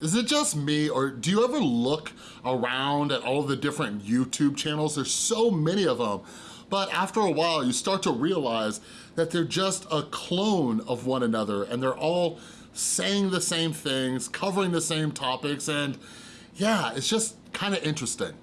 Is it just me or do you ever look around at all the different YouTube channels? There's so many of them. But after a while, you start to realize that they're just a clone of one another and they're all saying the same things, covering the same topics, and yeah, it's just kind of interesting.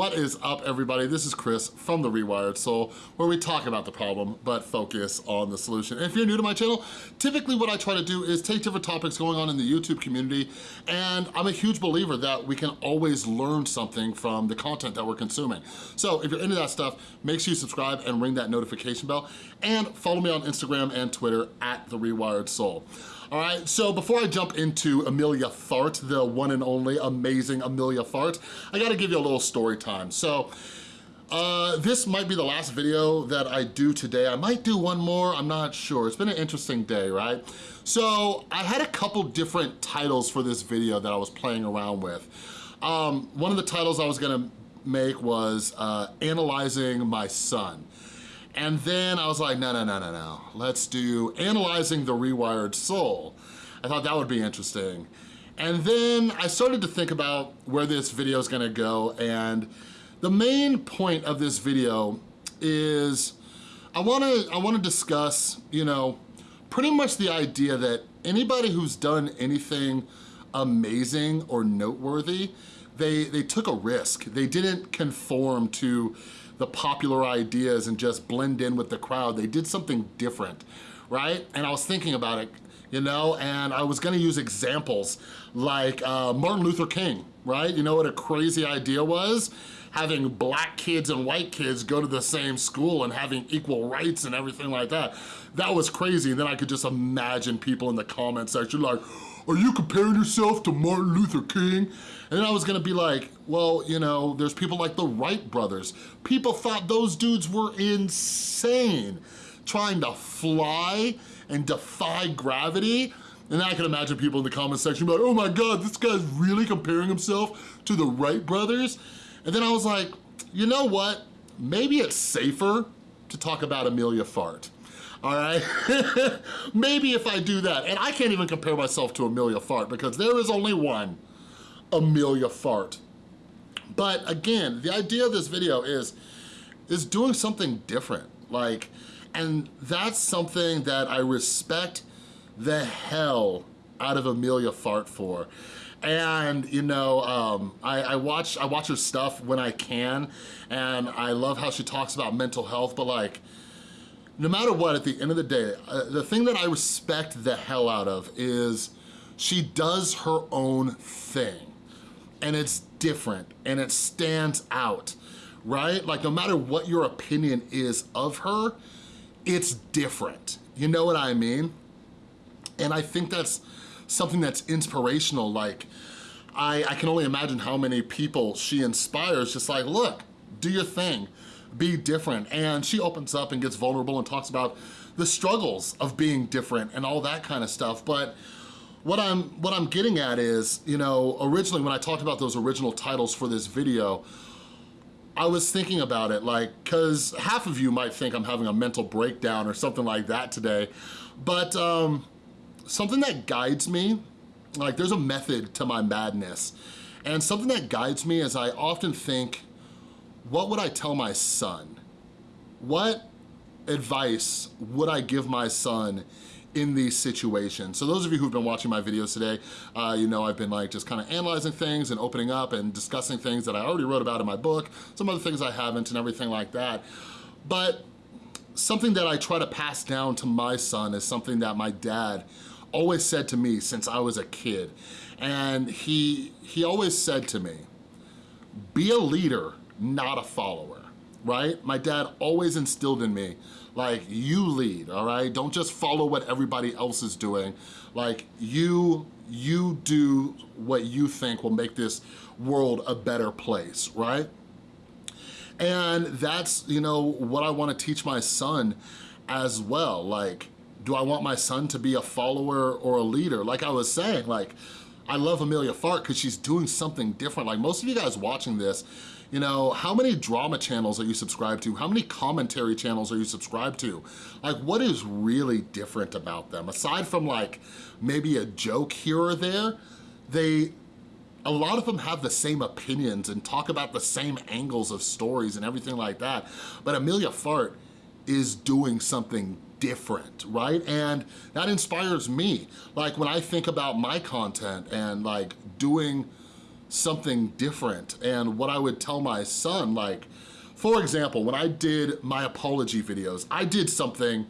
What is up everybody? This is Chris from The Rewired Soul where we talk about the problem but focus on the solution. And if you're new to my channel, typically what I try to do is take different topics going on in the YouTube community and I'm a huge believer that we can always learn something from the content that we're consuming. So if you're into that stuff, make sure you subscribe and ring that notification bell and follow me on Instagram and Twitter at The Rewired Soul. All right, so before I jump into Amelia Fart, the one and only amazing Amelia Fart, I gotta give you a little story time. So, uh, this might be the last video that I do today. I might do one more, I'm not sure. It's been an interesting day, right? So I had a couple different titles for this video that I was playing around with. Um, one of the titles I was gonna make was uh, Analyzing My Son. And then I was like, no, no, no, no, no. Let's do Analyzing the Rewired Soul. I thought that would be interesting. And then I started to think about where this video is gonna go and the main point of this video is I wanna, I wanna discuss, you know, pretty much the idea that anybody who's done anything amazing or noteworthy, they, they took a risk. They didn't conform to the popular ideas and just blend in with the crowd. They did something different, right? And I was thinking about it, you know, and I was gonna use examples like uh, Martin Luther King, right? You know what a crazy idea was? Having black kids and white kids go to the same school and having equal rights and everything like that. That was crazy. Then I could just imagine people in the comment section like, are you comparing yourself to Martin Luther King? And I was gonna be like, well, you know, there's people like the Wright brothers. People thought those dudes were insane, trying to fly and defy gravity. And I can imagine people in the comment section like, oh my God, this guy's really comparing himself to the Wright brothers. And then I was like, you know what? Maybe it's safer to talk about Amelia Fart all right? Maybe if I do that, and I can't even compare myself to Amelia Fart because there is only one Amelia Fart. But again, the idea of this video is, is doing something different. Like, and that's something that I respect the hell out of Amelia Fart for. And you know, um, I, I, watch I watch her stuff when I can, and I love how she talks about mental health. But like, no matter what, at the end of the day, uh, the thing that I respect the hell out of is she does her own thing and it's different and it stands out, right? Like no matter what your opinion is of her, it's different. You know what I mean? And I think that's something that's inspirational. Like, I, I can only imagine how many people she inspires, just like, look, do your thing be different. And she opens up and gets vulnerable and talks about the struggles of being different and all that kind of stuff. But what I'm, what I'm getting at is, you know, originally when I talked about those original titles for this video, I was thinking about it like, cause half of you might think I'm having a mental breakdown or something like that today, but um, something that guides me, like there's a method to my madness. And something that guides me is I often think, what would I tell my son? What advice would I give my son in these situations. So those of you who've been watching my videos today, uh, you know I've been like just kind of analyzing things and opening up and discussing things that I already wrote about in my book, some other things I haven't and everything like that. But something that I try to pass down to my son is something that my dad always said to me since I was a kid. And he, he always said to me, be a leader not a follower, right? My dad always instilled in me, like, you lead, all right? Don't just follow what everybody else is doing. Like, you, you do what you think will make this world a better place, right? And that's, you know, what I wanna teach my son as well. Like, do I want my son to be a follower or a leader? Like I was saying, like, I love Amelia Fart because she's doing something different. Like most of you guys watching this, You know, how many drama channels are you subscribed to? How many commentary channels are you subscribed to? Like, what is really different about them? Aside from like, maybe a joke here or there, they, a lot of them have the same opinions and talk about the same angles of stories and everything like that. But Amelia Fart is doing something different, right? And that inspires me. Like when I think about my content and like doing something different and what I would tell my son, like, for example, when I did my apology videos, I did something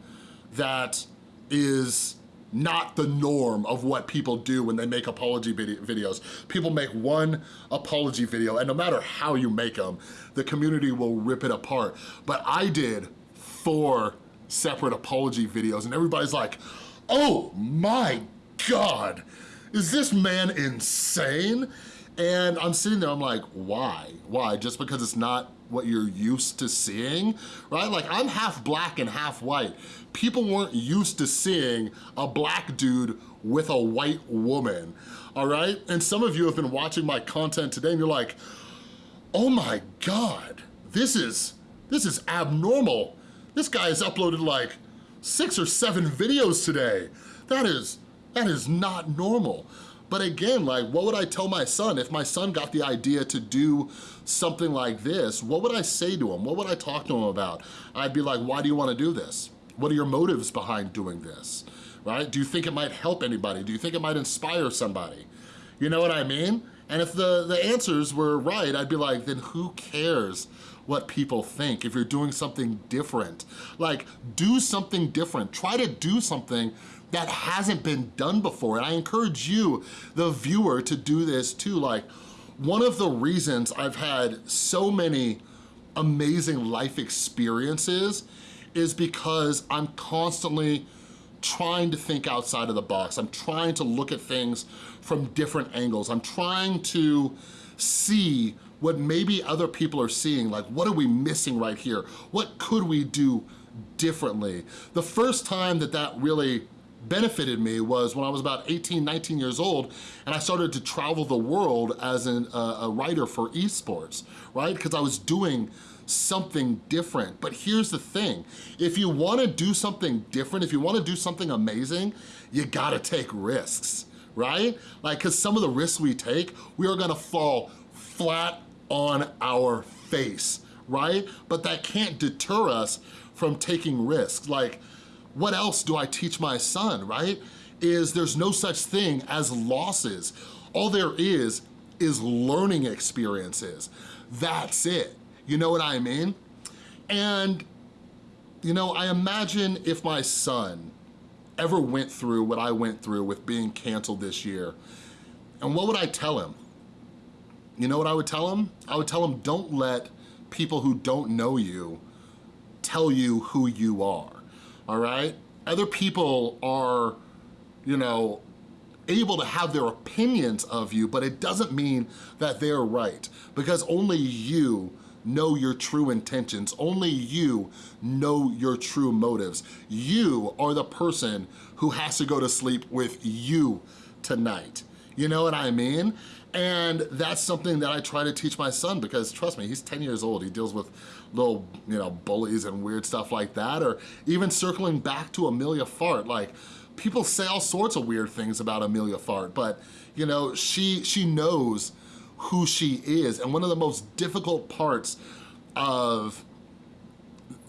that is not the norm of what people do when they make apology videos. People make one apology video and no matter how you make them, the community will rip it apart. But I did four separate apology videos and everybody's like, oh my God, is this man insane? And I'm sitting there, I'm like, why? Why? Just because it's not what you're used to seeing, right? Like I'm half black and half white. People weren't used to seeing a black dude with a white woman, all right? And some of you have been watching my content today and you're like, oh my God, this is, this is abnormal. This guy has uploaded like six or seven videos today. That is, that is not normal. But again, like what would I tell my son if my son got the idea to do something like this? What would I say to him? What would I talk to him about? I'd be like, why do you wanna do this? What are your motives behind doing this, right? Do you think it might help anybody? Do you think it might inspire somebody? You know what I mean? And if the, the answers were right, I'd be like, then who cares what people think if you're doing something different? Like, do something different. Try to do something that hasn't been done before. And I encourage you, the viewer, to do this too. Like, one of the reasons I've had so many amazing life experiences is because I'm constantly trying to think outside of the box. I'm trying to look at things from different angles. I'm trying to see what maybe other people are seeing, like what are we missing right here? What could we do differently? The first time that that really benefited me was when I was about 18, 19 years old and I started to travel the world as an, uh, a writer for esports, right? Because I was doing something different. But here's the thing, if you wanna do something different, if you wanna do something amazing, you gotta take risks, right? Like, cause some of the risks we take, we are gonna fall flat on our face, right? But that can't deter us from taking risks. Like, what else do I teach my son, right? Is there's no such thing as losses. All there is is learning experiences. That's it. You know what I mean? And, you know, I imagine if my son ever went through what I went through with being canceled this year, and what would I tell him? You know what I would tell him? I would tell him don't let people who don't know you tell you who you are all right? Other people are, you know, able to have their opinions of you, but it doesn't mean that they're right because only you know your true intentions. Only you know your true motives. You are the person who has to go to sleep with you tonight. You know what I mean? And that's something that I try to teach my son because trust me, he's 10 years old. He deals with little, you know, bullies and weird stuff like that. Or even circling back to Amelia Fart, like people say all sorts of weird things about Amelia Fart, but you know, she, she knows who she is. And one of the most difficult parts of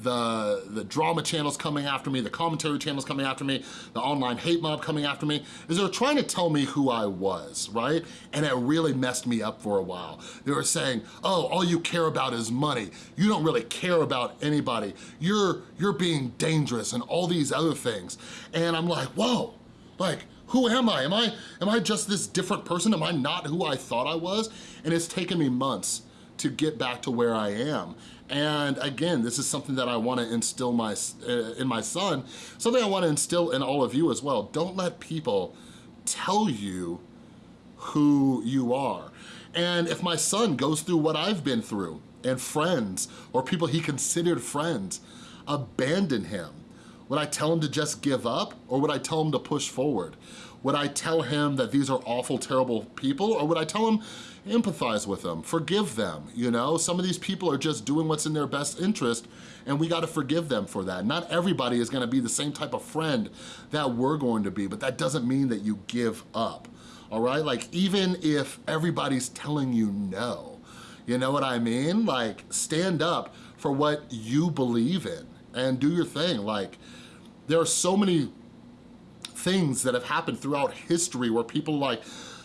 the, the drama channels coming after me, the commentary channels coming after me, the online hate mob coming after me, is they were trying to tell me who I was, right? And it really messed me up for a while. They were saying, oh, all you care about is money. You don't really care about anybody. You're, you're being dangerous and all these other things. And I'm like, whoa, like, who am I? Am I, am I just this different person? Am I not who I thought I was? And it's taken me months to get back to where I am. And again, this is something that I wanna instill my, uh, in my son, something I wanna instill in all of you as well. Don't let people tell you who you are. And if my son goes through what I've been through, and friends, or people he considered friends, abandon him, would I tell him to just give up, or would I tell him to push forward? Would I tell him that these are awful, terrible people? Or would I tell him, empathize with them, forgive them, you know? Some of these people are just doing what's in their best interest and we gotta forgive them for that. Not everybody is gonna be the same type of friend that we're going to be, but that doesn't mean that you give up, all right? Like even if everybody's telling you no, you know what I mean? Like stand up for what you believe in and do your thing. Like there are so many things that have happened throughout history where people like,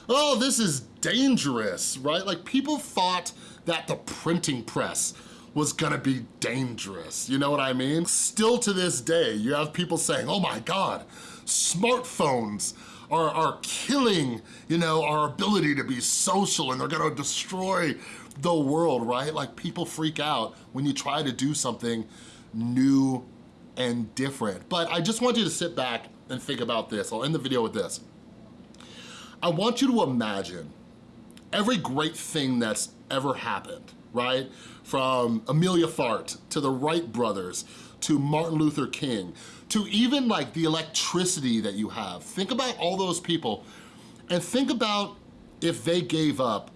oh, this is dangerous, right? Like people thought that the printing press was gonna be dangerous, you know what I mean? Still to this day, you have people saying, oh my God, smartphones are, are killing, you know, our ability to be social and they're gonna destroy the world, right? Like people freak out when you try to do something new and different. But I just want you to sit back and think about this. I'll end the video with this. I want you to imagine every great thing that's ever happened, right? From Amelia Fart to the Wright brothers to Martin Luther King to even like the electricity that you have. Think about all those people and think about if they gave up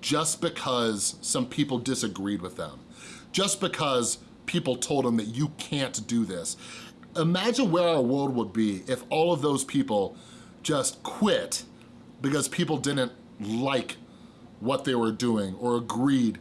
just because some people disagreed with them, just because people told them that you can't do this. Imagine where our world would be if all of those people just quit because people didn't like what they were doing or agreed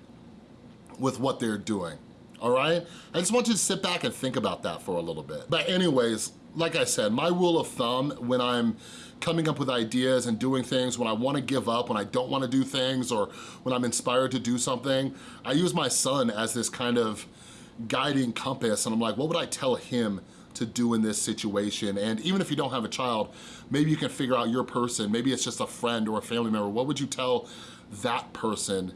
with what they're doing, all right? I just want you to sit back and think about that for a little bit. But anyways, like I said, my rule of thumb when I'm coming up with ideas and doing things, when I wanna give up, when I don't wanna do things, or when I'm inspired to do something, I use my son as this kind of guiding compass and I'm like, what would I tell him to do in this situation? And even if you don't have a child, maybe you can figure out your person, maybe it's just a friend or a family member, what would you tell that person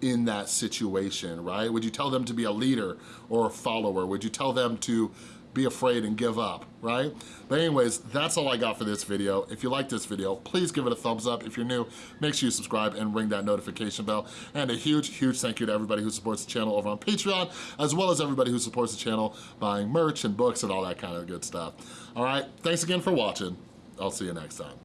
in that situation, right? Would you tell them to be a leader or a follower? Would you tell them to be afraid and give up, right? But anyways, that's all I got for this video. If you like this video, please give it a thumbs up. If you're new, make sure you subscribe and ring that notification bell. And a huge, huge thank you to everybody who supports the channel over on Patreon, as well as everybody who supports the channel buying merch and books and all that kind of good stuff. All right, thanks again for watching. I'll see you next time.